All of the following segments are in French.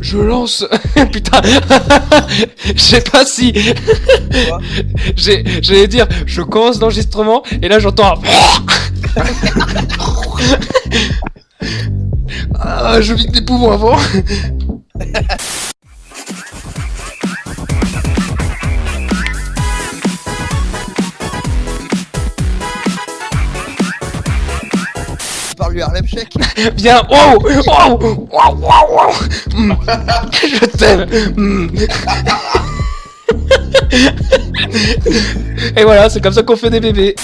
Je lance. Putain. Je sais pas si. J'allais dire, je commence l'enregistrement et là j'entends. un- ah, je vide des poumons avant. Par lui Harlem Shake. Bien. Oh. Oh. Wow, wow, wow. Mm. Je t'aime. Mm. Et voilà, c'est comme ça qu'on fait des bébés.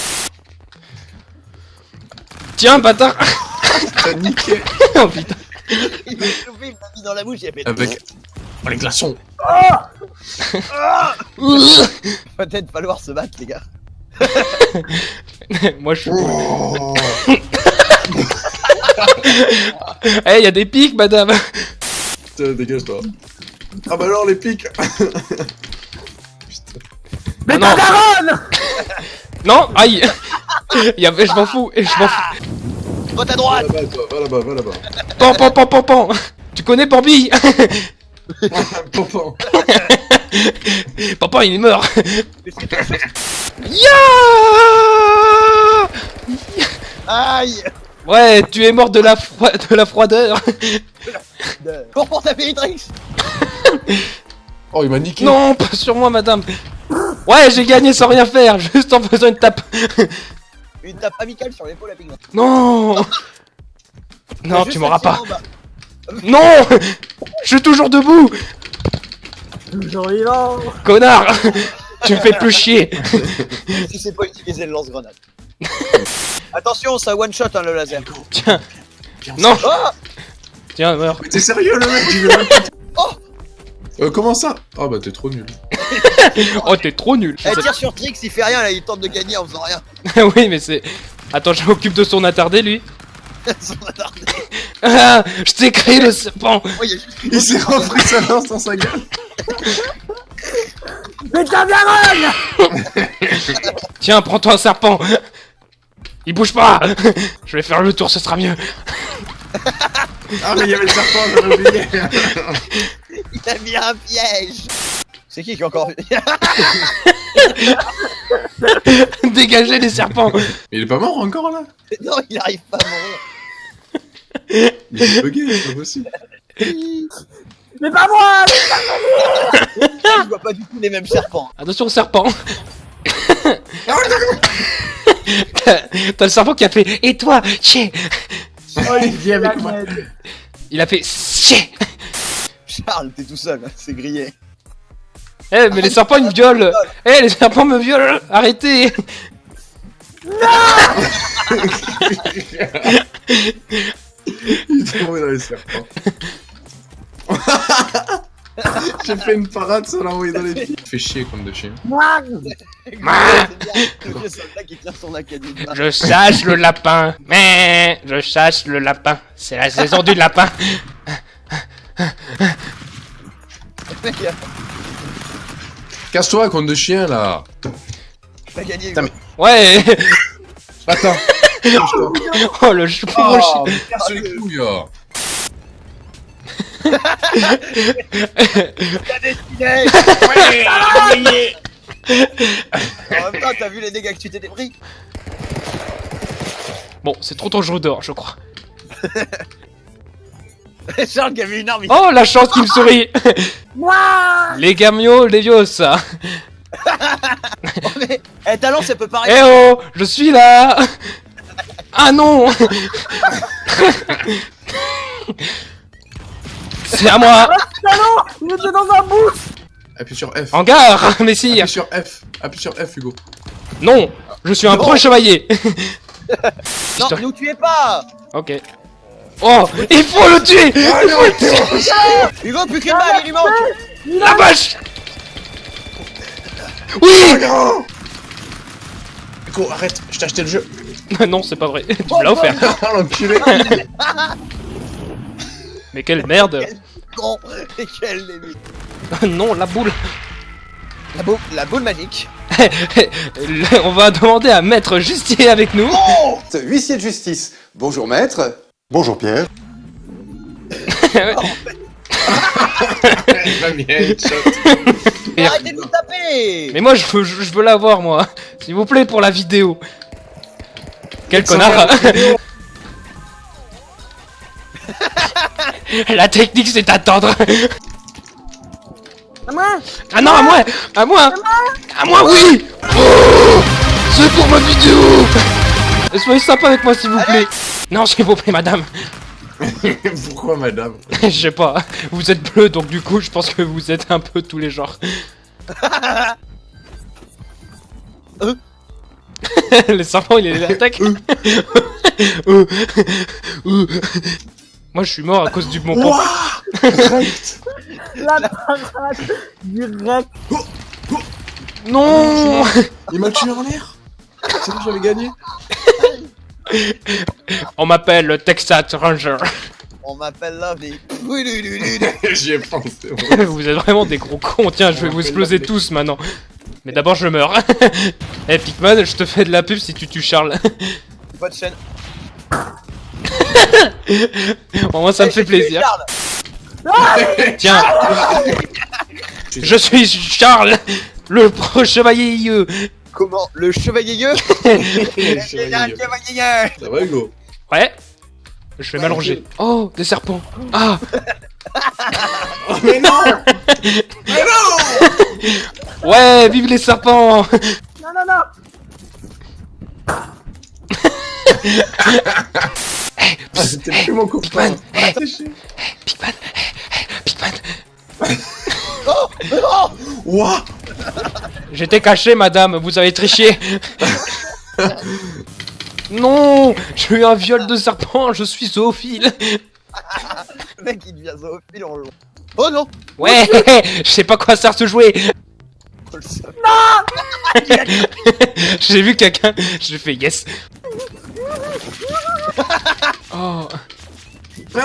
Tiens, bâtard. T'as niqué Oh putain. Il m'a chauffé, il m'a mis dans la bouche, il a fait. avec oh, les glaçons. Peut-être falloir se battre, les gars. Moi je suis. Oh. Eh, y a des pics, madame. Putain, dégage-toi. Ah bah alors les pics Mais non. Non, aïe. Y a... Je m'en fous. Je m'en fous. Vote à Va droite là-bas va là-bas, va là-bas. Pan, pan, pan, pan, pan. Tu connais Bambi Pompon. Papa, il est mort. Ya Aïe Ouais, tu es mort de la, fro- de la froideur. Cours pour taper Hitrix Oh il m'a niqué Non, pas sur moi, madame. Ouais, j'ai gagné sans rien faire, juste en faisant une tape. Une tape amicale sur l'épaule à Pigment. Non Non, tu m'auras pas. Non Je suis toujours debout Toujours vivant Connard Tu me fais plus chier si c'est pas utiliser le lance-grenade. Attention, ça one shot hein, le laser. Tiens Non Oh Tiens, meurs Mais t'es sérieux le mec il veut même pas- Oh Euh comment ça? Oh bah t'es trop nul. Oh, t'es trop nul Eh, tire sur Trix, il fait rien là, il tente de gagner en faisant rien. Oui, mais c'est... Attends, je m'occupe de son attardé, lui. Son attardé. Ah Je t'ai créé le serpent Oh, il y a juste Il s'est repris sa lance dans sa gueule. Mais t'as bien run Tiens, prends-toi un serpent Il bouge pas Je vais faire le tour, ce sera mieux Ah mais il y avait le serpent, j'avais oublié. Il a mis un piège C'est qui qui est encore... Dégagez les serpents Mais il est pas mort encore là non, il arrive pas à mourir. Il est bugué, c'est pas possible. Mais pas moi Je vois pas du tout les mêmes serpents. Attention au serpent T'as le serpent qui a fait « Et toi, chier Oh, il vient avec moi. Il a fait « Chier Charles, t'es tout seul, c'est grillé. Eh, mais les serpents, ils me violent. Eh, les serpents me violent. Arrêtez. Il est tombé dans les serpents. J'ai fait une parade sans l'envoyer dans les pieds. Fais chier comme de académie. Je chasse le lapin Mais je chasse le lapin C'est la saison du lapin Casse-toi comme de chien là. T'as gagné. Putain, mais- Ouais Attends. Oh, le chou Oh, chien. mais casse les couilles. oh. T'as décidé En même temps, t'as vu les dégâts que tu t'étais pris Bon, c'est trop dangereux dehors, je crois. Charles qui avait une arme, Oh, la chance qui me sourit. Moi Les gamios, les vios, ça Oh, mais... Eh, talent, ça peut Eh paraître... oh Je suis là. Ah non C'est à moi Il était dans un boost Appuie sur F. Hangar Messire Appuie sur F. Appuie sur F, Hugo. Non Je suis un Non. pro chevalier Non, Putain. nous tuez pas Ok. Oh Il faut le tuer Il faut le tuer Hugo, plus qu'une balle, il lui manque La vache Oui non Hugo, arrête, je t'ai acheté le jeu. Non, c'est pas vrai. Tu me l'as offert. Ah, l'enculé. Mais quelle merde Con Non, la boule la, boule, la boule magique On va demander à Maître Justier avec nous. Huissier de justice. Bonjour maître. Bonjour Pierre. Merde. Arrêtez de nous taper Mais moi, je veux, je veux l'avoir, moi. S'il vous plaît, pour la vidéo. Quel connard La technique, c'est d'attendre. À moi Ah non, à moi À moi À moi, oui Oh C'est pour ma vidéo Soyez sympa avec moi, s'il vous plaît. Non, s'il vous plaît, madame. Pourquoi, madame Je sais pas. Vous êtes bleu, donc du coup, je pense que vous êtes un peu tous les genres. Euh Le serpent, il est l'attaque. Euh. Euh. Moi, je suis mort à cause du bon pompe. Direct La parade direct Non Il m'a tué en l'air C'est bon, j'avais gagné On m'appelle le Texas Ranger. On m'appelle là, mais... J'y ai pensé. vous êtes vraiment des gros cons. Tiens, je vais vous exploser tous maintenant. Mais d'abord, je meurs. Eh, Pikman, je te fais de la pub si tu tues Charles. Pas de chaîne. Bon, moi, ça me fait plaisir. Charles. Tiens, je suis Charles, le pro chevalier. Comment Le chevalier chevalier Ça va, Hugo? Ouais. Je vais m'allonger. Oh, des serpents. Ah, Oh, mais non Mais non ouais, vive les serpents. Non, non, non Ah, C'était plus mon copain. Pikman, eh, Pikman. Oh Oh J'étais caché, madame, vous avez triché. non, j'ai eu un viol de serpent, je suis zoophile. Le mec il devient zoophile en long. Oh non Ouais, je sais pas quoi ça se jouer. Oh, seum. J'ai vu quelqu'un, j'ai fait yes. Oh. Non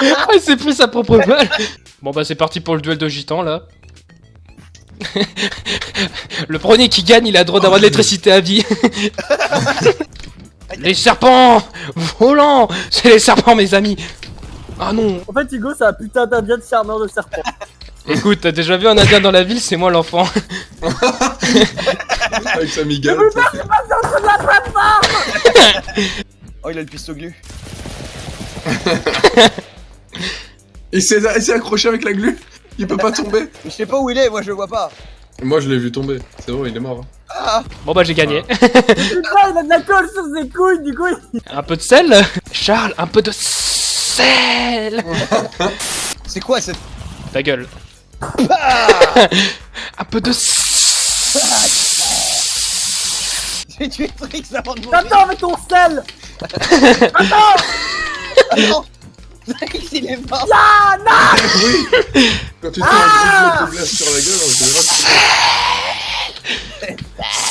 Ah, il s'est pris sa propre balle. Bon bah c'est parti pour le duel de gitans là. le premier qui gagne, il a le droit d'avoir de l'électricité à vie. les serpents volants, c'est les serpents mes amis. Ah non. En fait, Hugo, c'est un putain d'indien de charmeur de serpent. Écoute, t'as déjà vu un indien dans la ville, c'est moi l'enfant. Avec sa migale. C'est de la plateforme Oh il a le piston glu. Il s'est accroché avec la glu Il peut pas tomber Je sais pas où il est, moi je le vois pas. Moi, je l'ai vu tomber. C'est bon, il est mort. hein. Ah Bon bah j'ai gagné. Putain, il a de la colle sur ses couilles, du coup, il... un peu de sel? Charles, un peu de sel C'est quoi cette... Ta gueule. Ah Un peu de J'ai tué Trix avant de mourir. Attends avec ton sel Attends Trix il est mort. Ah, non Oui Quand tu te gros glace sur la gueule, en général,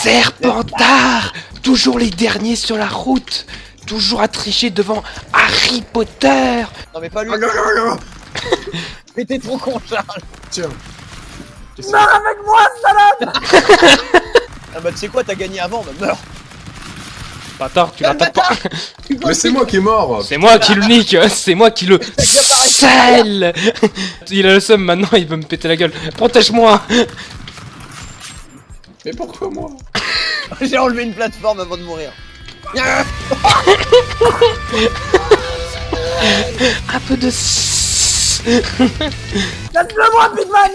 Serpentard Toujours les derniers sur la route Toujours à tricher devant Harry Potter Non mais pas lui. Ah, non, non, non. Mais t'es trop con Charles. Tiens. Meurs avec moi, salade Ah bah tu sais quoi, t'as gagné avant, bah meurs. Bâtard, tu l'attaques pas. Mais c'est moi qui est mort. C'est moi qui le nique C'est moi qui le sel Il a le seum maintenant, il veut me péter la gueule. Protège-moi. Mais pourquoi moi J'ai enlevé une plateforme avant de mourir. Un peu de Laisse-le-moi, Pigman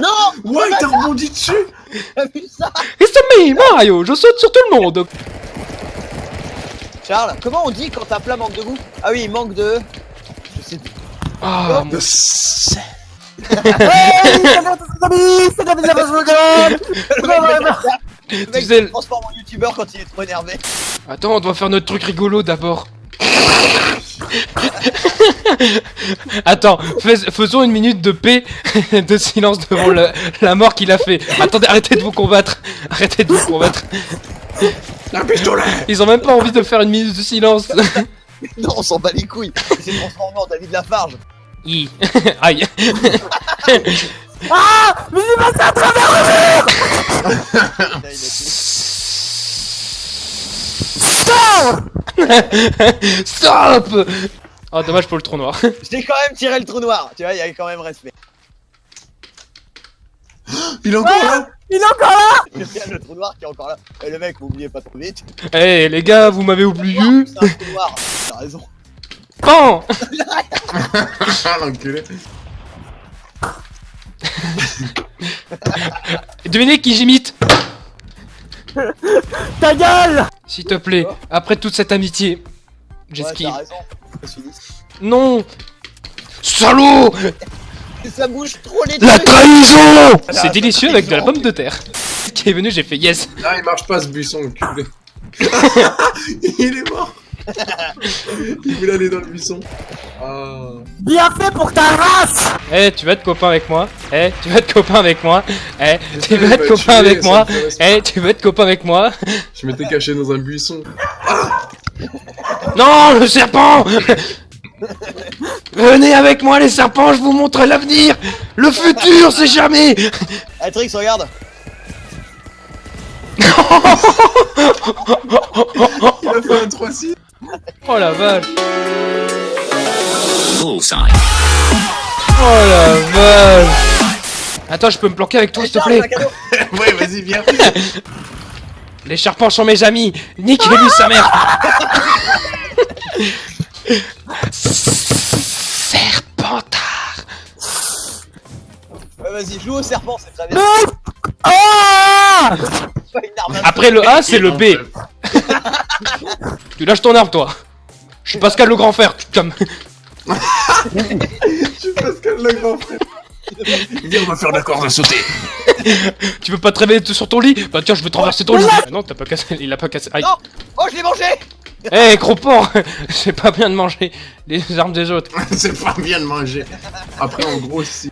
Non Ouais, il t'a rebondi dessus T'as vu ça It's me, Mario Je saute sur tout le monde Charles, comment on dit quand un plat manque de goût? Ah oui, il manque de... Je sais plus. Ah, mon- De sel. Tu sais, transforme en youtubeur quand il est trop énervé. Attends, on doit faire notre truc rigolo d'abord. Attends, fais- faisons une minute de paix, de silence devant le- la mort qu'il a fait. Attendez, arrêtez de vous combattre. Arrêtez de vous combattre. Un pistolet Ils ont même pas envie de faire une minute de silence. Non, on s'en bat les couilles. Il s'est transformé en David Lafarge. Hi. Aïe. Ah Mais j'ai passé à travers Là, il a tué. le Stop Oh, dommage pour le trou noir. J'ai quand même tiré le trou noir. Tu vois, il y a quand même respect. Il est encore là Il est encore là Il y a le trou noir qui est encore là. Et le mec, m'oubliez pas trop vite. Eh les gars, vous m'avez oublié C'est un trou noir. T'as raison. Pan Ah l'enculé Devinez qui j'imite Ta gueule S'il te plaît, après toute cette amitié. Ouais, J'esquive. Précise. non Salaud Ça bouge trop les La trahison La C'est délicieux avec de la pomme de terre. Qui est venu, j'ai fait yes. Ah il marche pas ce buisson enculé Il est mort Il voulait aller dans le buisson. Ah. Bien fait pour ta race. Eh, tu vas être copain avec moi. Eh, tu vas être copain avec moi. Eh, tu vas être copain avec moi. Eh, tu veux être copain avec moi. Je m'étais caché dans un buisson. Non, le serpent. Venez avec moi les serpents, je vous montre l'avenir. Le futur, c'est jamais. Eh, Trix, regarde. Il a fait un 3-6 Oh la vache. Bullseye. Oh la vache. Attends, je peux me planquer avec toi, s'il te plaît. Ouais vas-y viens. Les serpents sont mes amis. Niquez-lui sa mère. Serpentard. Ouais, vas-y, joue au serpent, c'est très bien. Non Ah Pas une arme à Après le A, c'est le B. Tu lâches ton arme, toi. Je suis Pascal le grand frère, tu te calmes. Je suis Pascal le grand frère Viens, on va faire la corde à sauter. Tu veux pas te réveiller sur ton lit? Bah tiens, je vais traverser ton lit. Ah non, t'as pas cassé, il a pas cassé. Aïe. Non Oh, je l'ai mangé Eh, gros porc C'est pas bien de manger les armes des autres. C'est pas bien de manger Après en gros si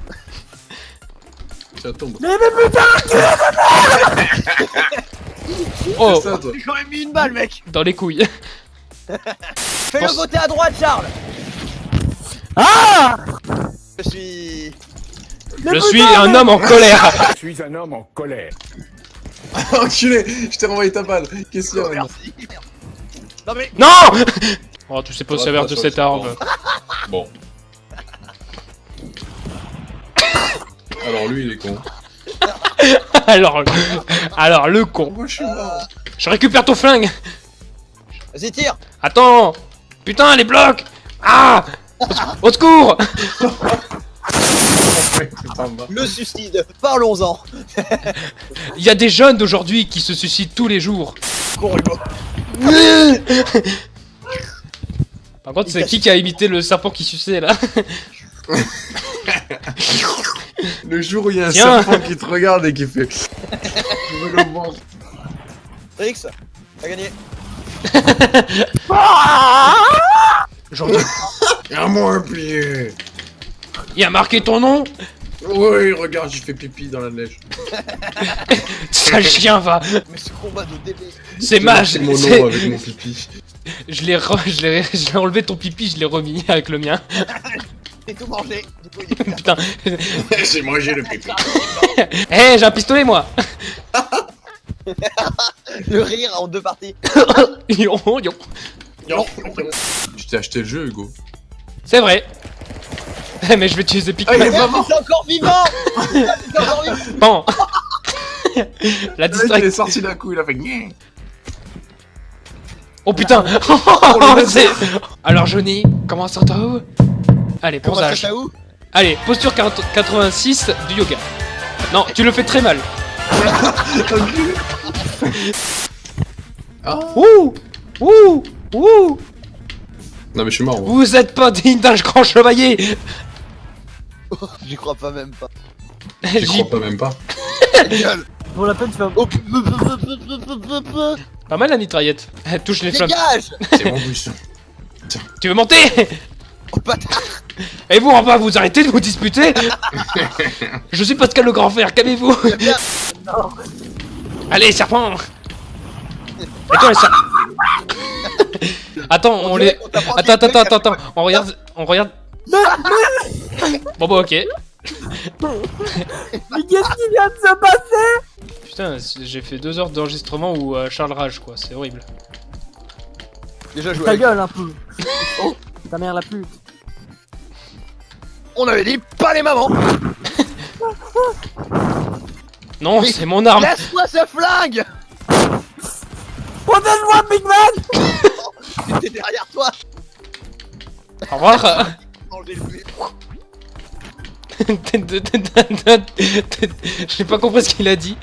Ça tombe Mais mais putain Oh, même mis une balle, mec. Dans les couilles. Fais-le voter à droite, Charles. Ah Je suis... Mais Je putain, suis un mais- homme en colère. Je suis un homme en colère. Enculé Je t'ai renvoyé ta balle. Qu'est-ce qu'il y a merci Non mais... Non Oh, tu sais pas Ça va servir pas de cette arme. Bon Alors lui il est con. Alors, alors le con. Je suis mort. Je récupère ton flingue. Vas-y, tire. Attends. Putain, les blocs. Ah. Au secours. Le suicide. Parlons-en. Il y a des jeunes d'aujourd'hui qui se suicident tous les jours. Par contre, c'est qui qui a imité le serpent qui suçait là? Le jour où il y a un Tiens. serpent qui te regarde et qui fait Je veux le manger Trix, t'as gagné Genre, À moi un pied il a marqué ton nom Oui, regarde, j'ai fait pipi dans la neige. Sale chien va Mais ce combat de DB C'est mon c'est- nom avec mon pipi. Je l'ai re- je l'ai je l'ai enlevé ton pipi, je l'ai remis avec le mien. J'ai tout mangé Du coup, il est Putain. j'ai mangé le pipi. Eh, j'ai un pistolet moi Le rire en deux parties Yon, yon. Je t'ai acheté le jeu, Hugo. C'est vrai. Eh, mais je vais utiliser Pikmin. Ah, il est encore vivant encore vivant Bon. La mec, il distraction. est sorti d'un coup, il a fait. Oh putain C'est- Alors Johnny, comment ça trouve Allez, ça bronzage. t'a où Allez, posture 40 86 du yoga. Non, tu le fais très mal. Ah. Ouh Ouh Ouh Non, mais je suis mort. moi. Vous êtes pas digne d'un grand chevalier J'y crois pas même pas J'y crois pas même pas. Gueule Pour la peine, tu vas... Oh, Pas mal la mitraillette. Elle touche les flammes. Dégage C'est mon buisson. Tu veux monter? Oh bâtard Et vous en bas, vous arrêtez de vous disputer Je suis Pascal le grand frère, calmez-vous. Allez, serpent toi, les serpents Attends, on les... Attends, attends, attends, attends, on regarde... On regarde... Bon bah ok. Mais qu'est-ce qui vient de se passer? Putain, j'ai fait deux heures d'enregistrement où euh, Charles rage quoi, c'est horrible. Déjà joué. Ta avec- gueule un peu. Oh, ta mère la pute. On avait dit pas les mamans. Non, c'est mon arme. Laisse-moi ce flingue. Protège-moi, Big Man J'étais derrière toi. Au revoir. J'ai pas compris ce qu'il a dit.